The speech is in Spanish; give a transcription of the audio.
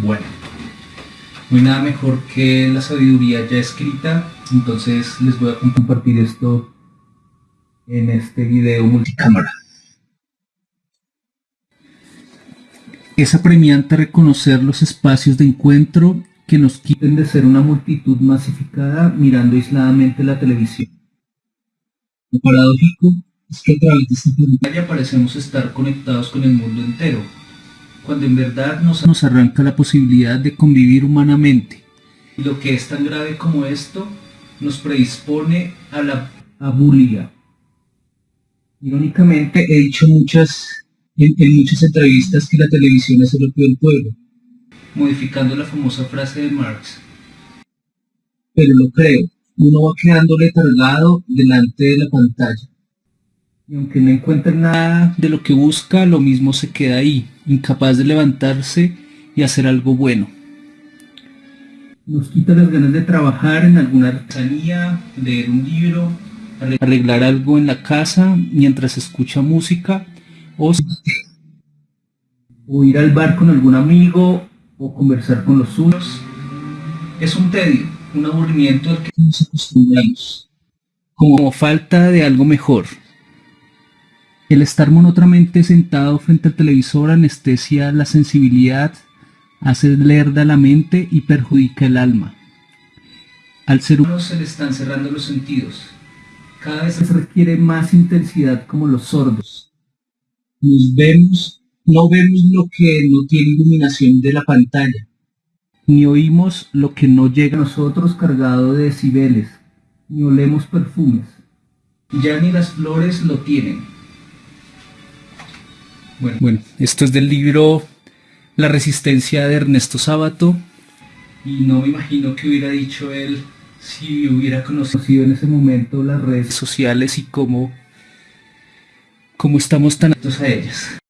Bueno, no hay nada mejor que la sabiduría ya escrita, entonces les voy a compartir esto en este video multicámara. Es apremiante reconocer los espacios de encuentro que nos quiten de ser una multitud masificada mirando aisladamente la televisión. Lo paradójico es que a través de esta pantalla parecemos estar conectados con el mundo entero, cuando en verdad nos, nos arranca la posibilidad de convivir humanamente. Y lo que es tan grave como esto nos predispone a la abulia. Irónicamente he dicho muchas, en, en muchas entrevistas que la televisión es el opio del pueblo, modificando la famosa frase de Marx. Pero lo creo, uno va quedando letargado delante de la pantalla. Y aunque no encuentre nada de lo que busca, lo mismo se queda ahí, incapaz de levantarse y hacer algo bueno. Nos quita las ganas de trabajar en alguna artesanía, leer un libro, arreglar algo en la casa mientras escucha música o, o ir al bar con algún amigo o conversar con los suyos. Es un tedio, un aburrimiento al que nos acostumbramos, como falta de algo mejor. El estar monótonamente sentado frente al televisor anestesia la sensibilidad, hace lerda la mente y perjudica el alma. Al ser humano se le están cerrando los sentidos. Cada vez se requiere más intensidad como los sordos. Nos vemos, no vemos lo que no tiene iluminación de la pantalla, ni oímos lo que no llega a nosotros cargado de decibeles, ni olemos perfumes. Ya ni las flores lo tienen. Bueno, bueno, esto es del libro La resistencia de Ernesto Sábato. Y no me imagino que hubiera dicho él si hubiera conocido en ese momento las redes sociales y cómo, cómo estamos tan atentos a ellas.